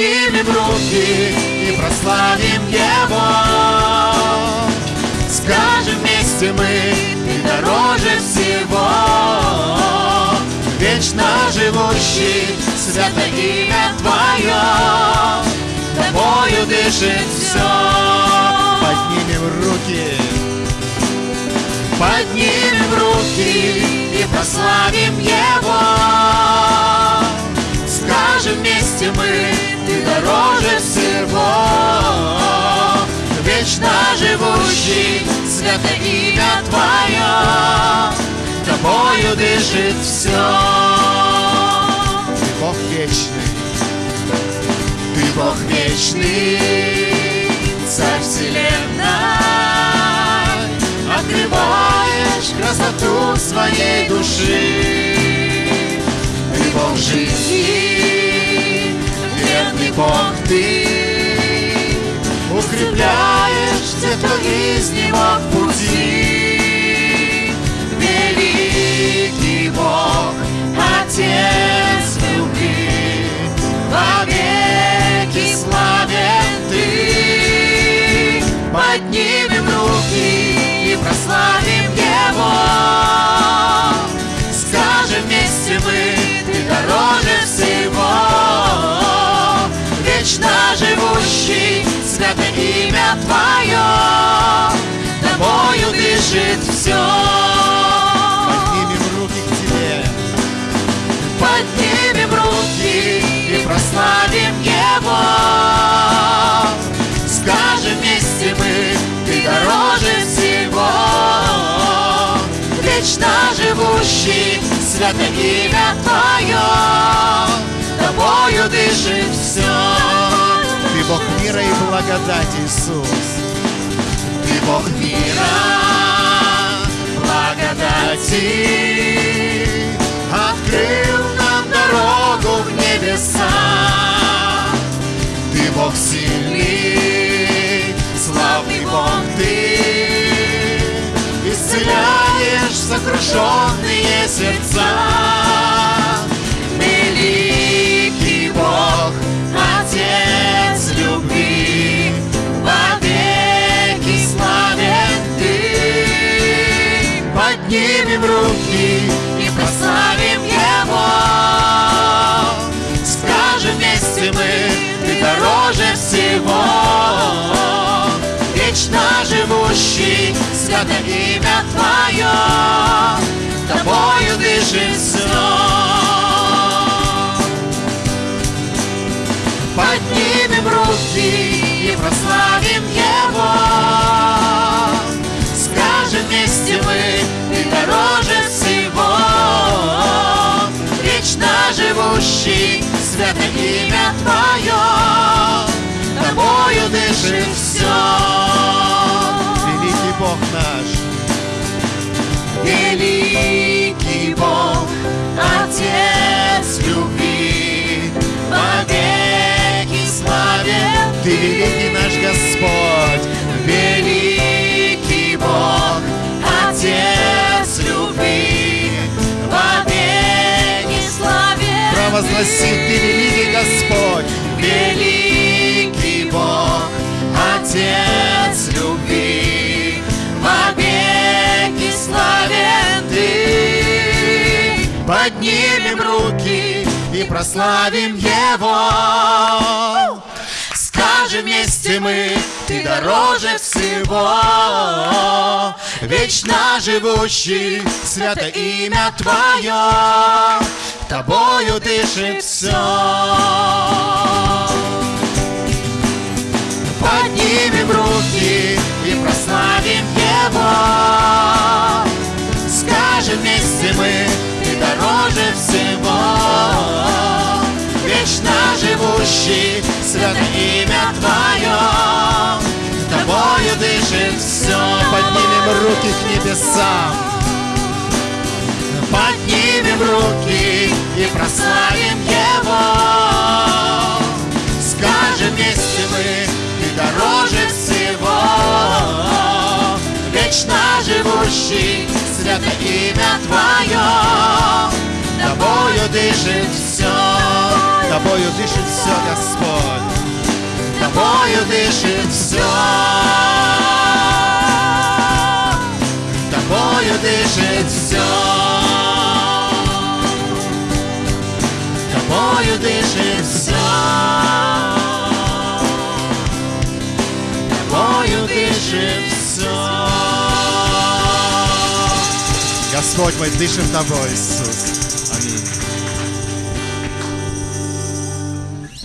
Поднимем руки и прославим Его. Скажем вместе мы, Ты дороже всего. Вечно живущий, свято имя Твое, Тобою дышит все. Поднимем руки, поднимем руки и прославим Его. Свято имя Твое, Тобою дышит все. Ты Бог вечный, Ты Бог вечный, Царь вселенной, Открываешь красоту своей души. Ты Бог жизни, to iznimak puti все. Поднимем руки к Тебе, поднимем руки и прославим Его. Скажем вместе мы, Ты дороже всего. Вечно живущий, свято имя Твое, Тобою дышит все. Ты Бог мира и благодати, Иисус. Ты Бог мира, благодати, Открыл нам дорогу в небеса. Ты Бог сильный, славный Бог Ты, Исцеляешь сокрушенные сердца. Мы, Ты дороже всего. Вечно живущий, свято имя Твое, Тобою дышит все. Поднимем руки и прославим Его. Скажем вместе мы, Ты дороже всего. Вечно живущий, свято имя Твое, Тобою дышит все. Великий Бог наш, Провозгласи Ты великий Господь, великий Бог, Отец любви, вовеки славен Ты. Поднимем руки и прославим Его. Скажем вместе мы, Ты дороже всего. Вечно живущий, свято имя Твое, дышит все. Поднимем руки и прославим Его. Скажем вместе мы, Ты дороже всего. Вечно живущий, свято имя Твое, Тобою дышит все. Поднимем руки к небесам. и прославим Его. Скажем вместе мы, Ты дороже всего, Вечно живущий, свято имя Твое, Тобою дышит все, Тобою дышит все, Господь, Тобою дышит все. Тобою дышит все. Дышит все. Тобою дышит все. Господь, мы дышим Тобой, Иисус.